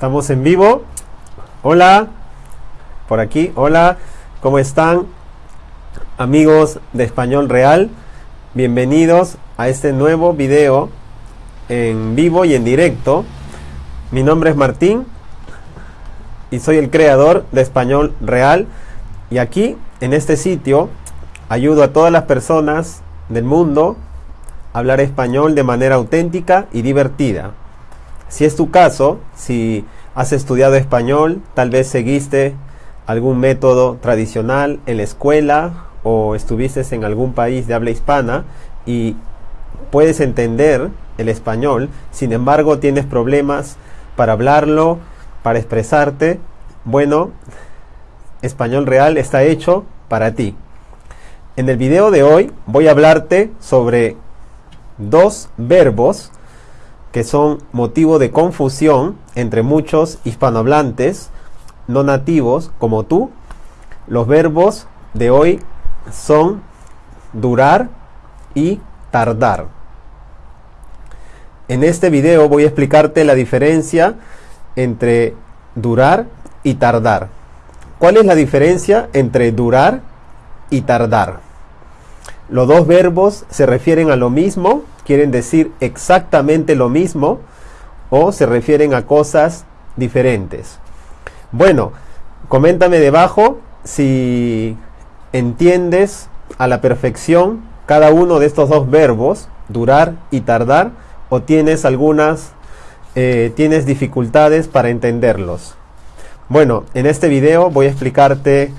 Estamos en vivo. Hola, por aquí. Hola, ¿cómo están? Amigos de Español Real, bienvenidos a este nuevo video en vivo y en directo. Mi nombre es Martín y soy el creador de Español Real. Y aquí, en este sitio, ayudo a todas las personas del mundo a hablar español de manera auténtica y divertida. Si es tu caso, si has estudiado español, tal vez seguiste algún método tradicional en la escuela o estuviste en algún país de habla hispana y puedes entender el español, sin embargo tienes problemas para hablarlo, para expresarte, bueno, Español Real está hecho para ti. En el video de hoy voy a hablarte sobre dos verbos que son motivo de confusión entre muchos hispanohablantes no nativos como tú. Los verbos de hoy son durar y tardar. En este video voy a explicarte la diferencia entre durar y tardar. ¿Cuál es la diferencia entre durar y tardar? Los dos verbos se refieren a lo mismo, quieren decir exactamente lo mismo o se refieren a cosas diferentes. Bueno, coméntame debajo si entiendes a la perfección cada uno de estos dos verbos, durar y tardar, o tienes algunas, eh, tienes dificultades para entenderlos. Bueno, en este video voy a explicarte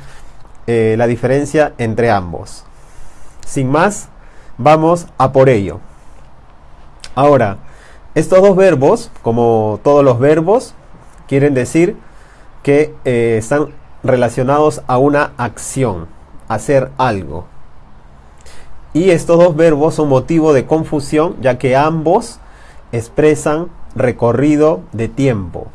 eh, la diferencia entre ambos. Sin más, vamos a por ello. Ahora, estos dos verbos, como todos los verbos, quieren decir que eh, están relacionados a una acción, hacer algo. Y estos dos verbos son motivo de confusión ya que ambos expresan recorrido de tiempo.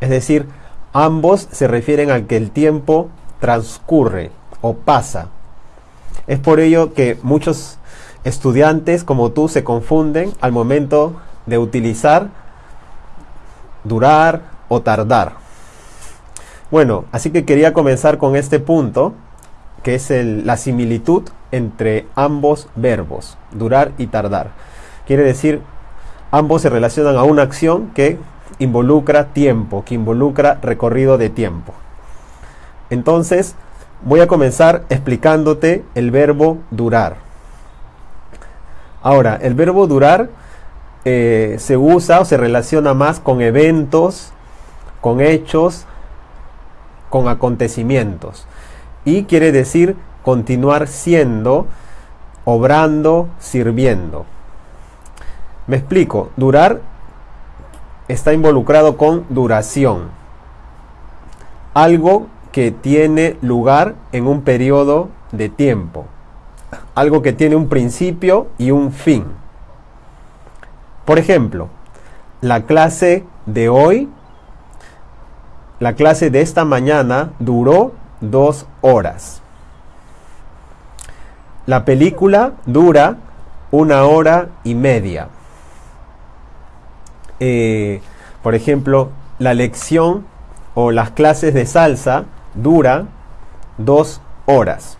Es decir, ambos se refieren a que el tiempo transcurre o pasa. Es por ello que muchos estudiantes como tú se confunden al momento de utilizar durar o tardar. Bueno, así que quería comenzar con este punto, que es la similitud entre ambos verbos, durar y tardar. Quiere decir, ambos se relacionan a una acción que involucra tiempo, que involucra recorrido de tiempo. Entonces, voy a comenzar explicándote el verbo durar. Ahora, el verbo durar eh, se usa o se relaciona más con eventos, con hechos, con acontecimientos. Y quiere decir continuar siendo, obrando, sirviendo. Me explico, durar está involucrado con duración. Algo que tiene lugar en un periodo de tiempo. Algo que tiene un principio y un fin. Por ejemplo, la clase de hoy, la clase de esta mañana duró dos horas. La película dura una hora y media. Eh, por ejemplo, la lección o las clases de salsa dura dos horas.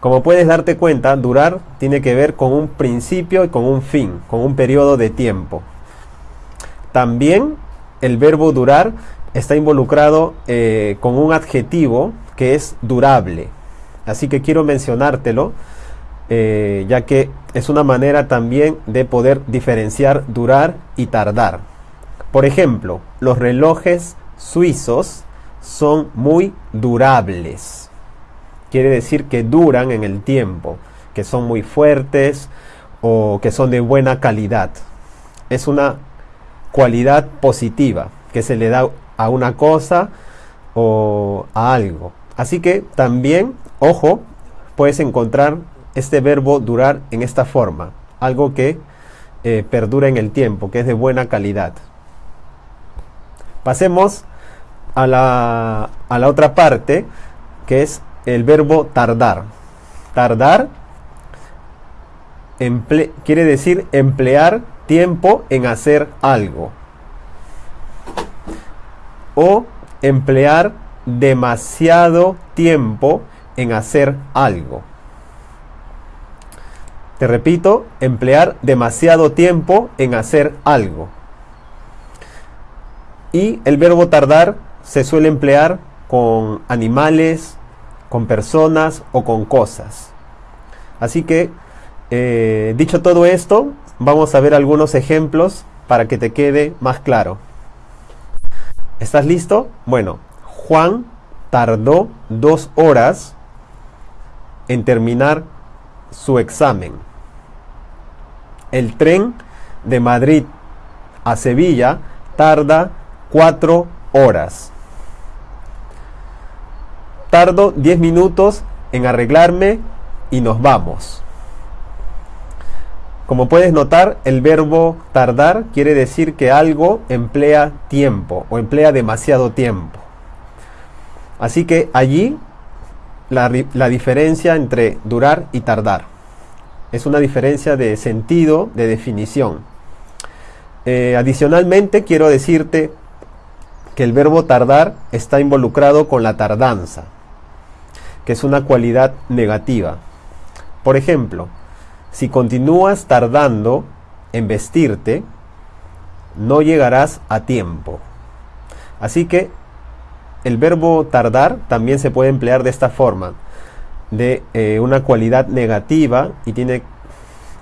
Como puedes darte cuenta, durar tiene que ver con un principio y con un fin, con un periodo de tiempo. También el verbo durar está involucrado eh, con un adjetivo que es durable. Así que quiero mencionártelo, eh, ya que es una manera también de poder diferenciar durar y tardar. Por ejemplo, los relojes suizos son muy durables. Quiere decir que duran en el tiempo, que son muy fuertes o que son de buena calidad. Es una cualidad positiva que se le da a una cosa o a algo. Así que también, ojo, puedes encontrar este verbo durar en esta forma, algo que eh, perdura en el tiempo, que es de buena calidad. Pasemos a la, a la otra parte, que es el verbo tardar. Tardar quiere decir emplear tiempo en hacer algo. o emplear demasiado tiempo en hacer algo. Te repito, emplear demasiado tiempo en hacer algo. Y el verbo tardar se suele emplear con animales, con personas o con cosas. Así que, eh, dicho todo esto, vamos a ver algunos ejemplos para que te quede más claro. ¿Estás listo? Bueno, Juan tardó dos horas en terminar su examen. El tren de Madrid a Sevilla tarda cuatro horas. Tardo diez minutos en arreglarme y nos vamos. Como puedes notar, el verbo tardar quiere decir que algo emplea tiempo o emplea demasiado tiempo. Así que allí la, diferencia entre durar y tardar. Es una diferencia de sentido, de definición. Eh, adicionalmente, quiero decirte que el verbo tardar está involucrado con la tardanza, que es una cualidad negativa. Por ejemplo, si continúas tardando en vestirte, no llegarás a tiempo. Así que el verbo tardar también se puede emplear de esta forma, de eh, una cualidad negativa y tiene,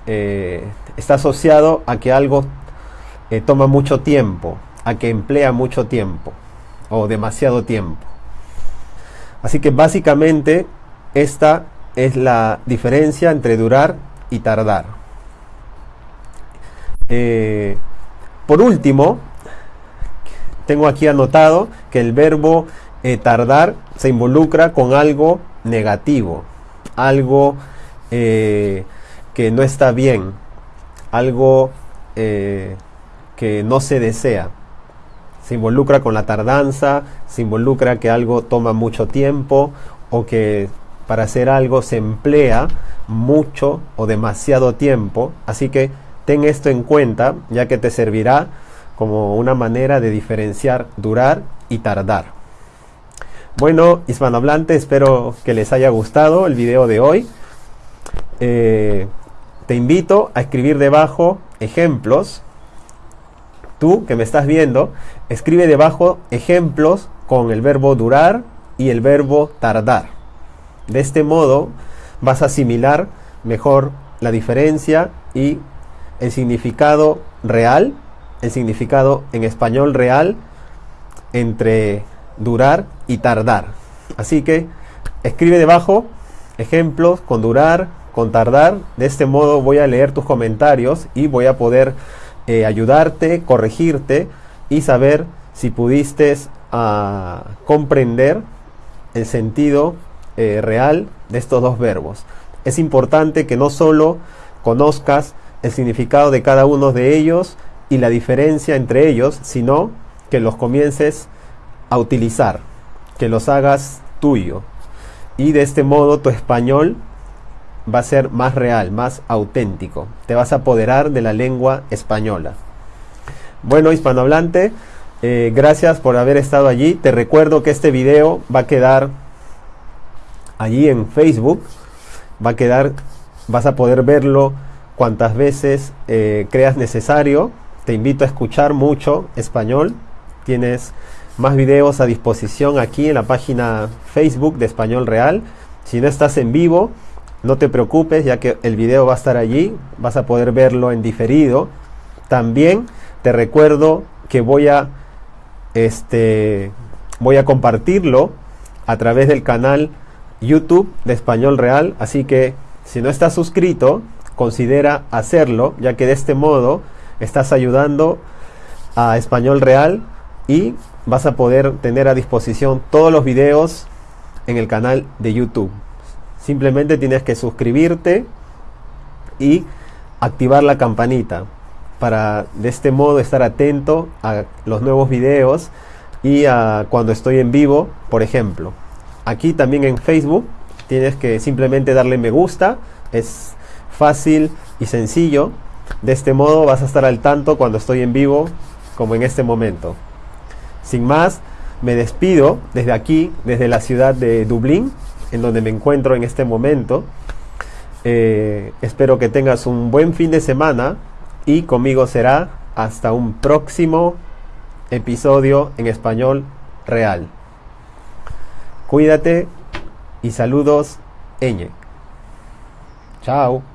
eh, está asociado a que algo eh, toma mucho tiempo, a que emplea mucho tiempo o demasiado tiempo. Así que básicamente esta es la diferencia entre durar y tardar. por último, tengo aquí anotado que el verbo eh, tardar se involucra con algo negativo, algo eh, que no está bien, algo eh, que no se desea. Se involucra con la tardanza, se involucra que algo toma mucho tiempo o que para hacer algo se emplea mucho o demasiado tiempo. Así que ten esto en cuenta ya que te servirá como una manera de diferenciar durar y tardar. Bueno, hispanohablante, espero que les haya gustado el video de hoy. Eh, te invito a escribir debajo ejemplos. Tú que me estás viendo, escribe debajo ejemplos con el verbo durar y el verbo tardar. De este modo vas a asimilar mejor la diferencia y el significado real el significado en español real entre durar y tardar. Así que escribe debajo ejemplos con durar, con tardar. De este modo voy a leer tus comentarios y voy a poder eh, ayudarte, corregirte y saber si pudiste ah, comprender el sentido eh, real de estos dos verbos. Es importante que no solo conozcas el significado de cada uno de ellos, y la diferencia entre ellos, sino que los comiences a utilizar, que los hagas tuyo. Y de este modo tu español va a ser más real, más auténtico. Te vas a apoderar de la lengua española. Bueno, hispanohablante, eh, gracias por haber estado allí. Te recuerdo que este video va a quedar allí en Facebook. Va a quedar, vas a poder verlo cuantas veces eh, creas necesario te invito a escuchar mucho español. Tienes más videos a disposición aquí en la página Facebook de Español Real. Si no estás en vivo, no te preocupes ya que el video va a estar allí. Vas a poder verlo en diferido. También te recuerdo que voy a este voy a compartirlo a través del canal YouTube de Español Real, así que si no estás suscrito, considera hacerlo, ya que de este modo estás ayudando a Español Real y vas a poder tener a disposición todos los videos en el canal de YouTube. Simplemente tienes que suscribirte y activar la campanita para de este modo estar atento a los nuevos videos y a cuando estoy en vivo, por ejemplo. Aquí también en Facebook tienes que simplemente darle me gusta, es fácil y sencillo de este modo vas a estar al tanto cuando estoy en vivo, como en este momento. Sin más, Me despido desde aquí, desde la ciudad de Dublín, en donde me encuentro en este momento. Eh, espero que tengas un buen fin de semana y conmigo será hasta un próximo episodio en español real. Cuídate y saludos, Eñe. Chao.